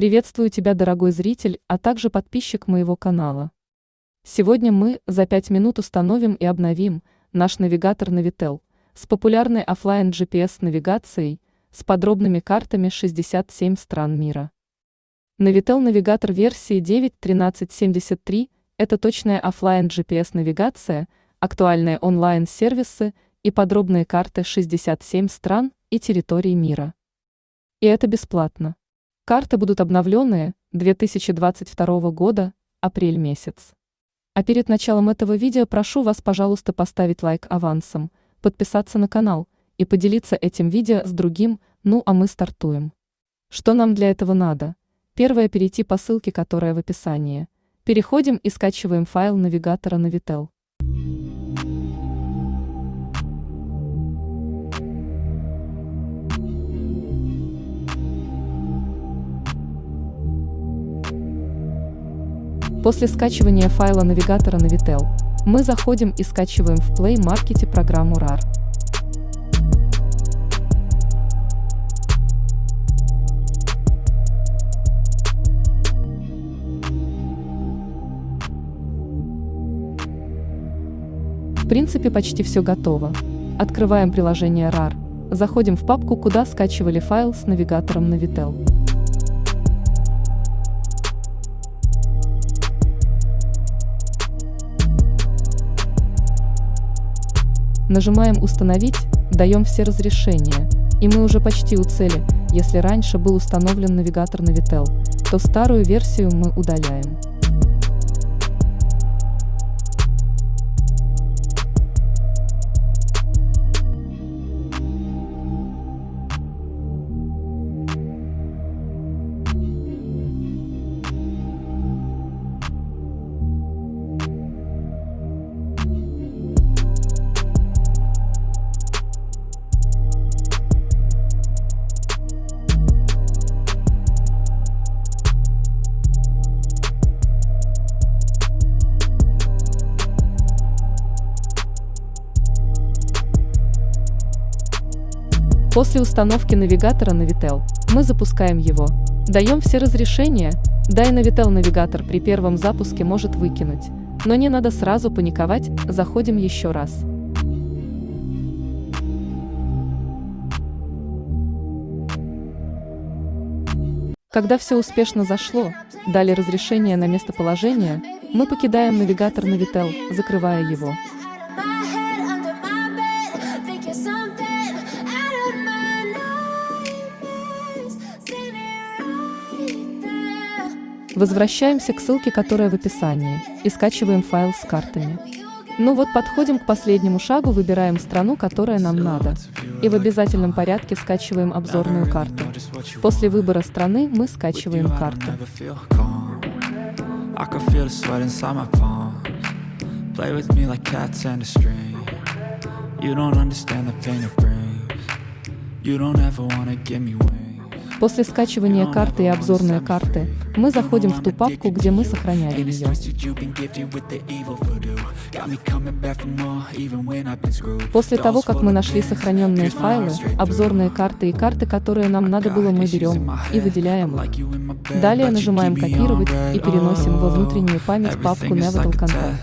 Приветствую тебя, дорогой зритель, а также подписчик моего канала. Сегодня мы за 5 минут установим и обновим наш навигатор Navitel с популярной офлайн GPS навигацией с подробными картами 67 стран мира. Navitel навигатор версии 9.1373 – это точная офлайн GPS навигация, актуальные онлайн-сервисы и подробные карты 67 стран и территорий мира. И это бесплатно. Карты будут обновленные 2022 года, апрель месяц. А перед началом этого видео прошу вас, пожалуйста, поставить лайк авансом, подписаться на канал и поделиться этим видео с другим, ну а мы стартуем. Что нам для этого надо? Первое – перейти по ссылке, которая в описании. Переходим и скачиваем файл навигатора Navitel. После скачивания файла навигатора Navitel, мы заходим и скачиваем в Play Market программу RAR. В принципе почти все готово. Открываем приложение RAR, заходим в папку, куда скачивали файл с навигатором Navitel. Нажимаем «Установить», даем все разрешения, и мы уже почти у цели. Если раньше был установлен навигатор Navitel, то старую версию мы удаляем. После установки навигатора Navitel мы запускаем его. Даем все разрешения, да и Navitel навигатор при первом запуске может выкинуть. Но не надо сразу паниковать, заходим еще раз. Когда все успешно зашло, дали разрешение на местоположение, мы покидаем навигатор Navitel, закрывая его. Возвращаемся к ссылке, которая в описании, и скачиваем файл с картами. Ну вот подходим к последнему шагу, выбираем страну, которая нам надо. И в обязательном порядке скачиваем обзорную карту. После выбора страны мы скачиваем карту. После скачивания карты и обзорной карты, мы заходим в ту папку, где мы сохраняли ее. После того, как мы нашли сохраненные файлы, обзорные карты и карты, которые нам надо было, мы берем и выделяем их. Далее нажимаем «Копировать» и переносим во внутреннюю память папку Nevital Control.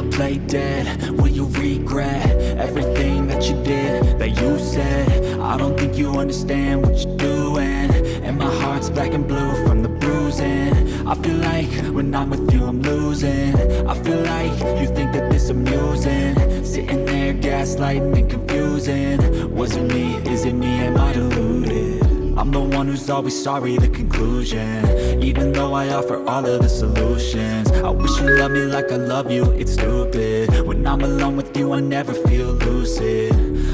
Play dead. Will you regret everything that you did, that you said? I don't think you understand what you're doing. And my heart's black and blue from the bruising. I feel like when I'm with you I'm losing. I feel like you think that this amusing. Sitting there gaslighting and confusing. Was it me, is it me, am I deluded? I'm the one who's always sorry, the conclusion. Even though I offer all of the solutions. I wish you loved me like I love you, it's stupid. When I'm alone with you, I never feel lucid